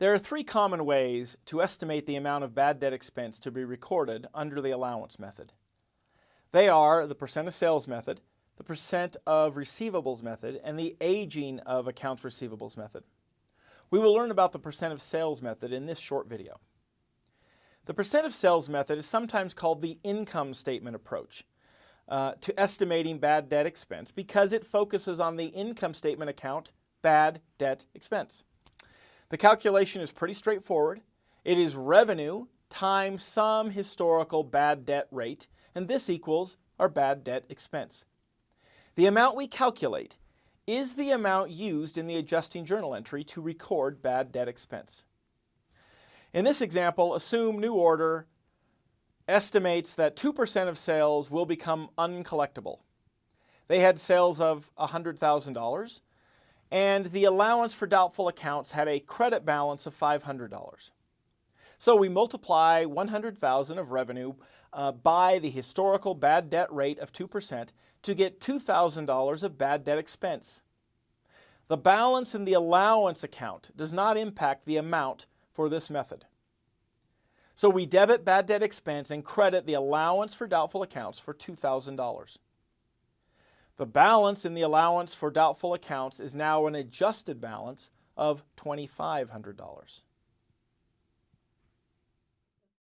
There are three common ways to estimate the amount of bad debt expense to be recorded under the allowance method. They are the percent of sales method, the percent of receivables method, and the aging of accounts receivables method. We will learn about the percent of sales method in this short video. The percent of sales method is sometimes called the income statement approach uh, to estimating bad debt expense because it focuses on the income statement account bad debt expense. The calculation is pretty straightforward. It is revenue times some historical bad debt rate, and this equals our bad debt expense. The amount we calculate is the amount used in the adjusting journal entry to record bad debt expense. In this example, assume new order estimates that 2% of sales will become uncollectible. They had sales of $100,000 and the allowance for doubtful accounts had a credit balance of $500. So we multiply 100,000 of revenue uh, by the historical bad debt rate of 2% to get $2,000 of bad debt expense. The balance in the allowance account does not impact the amount for this method. So we debit bad debt expense and credit the allowance for doubtful accounts for $2,000. The balance in the allowance for doubtful accounts is now an adjusted balance of $2,500.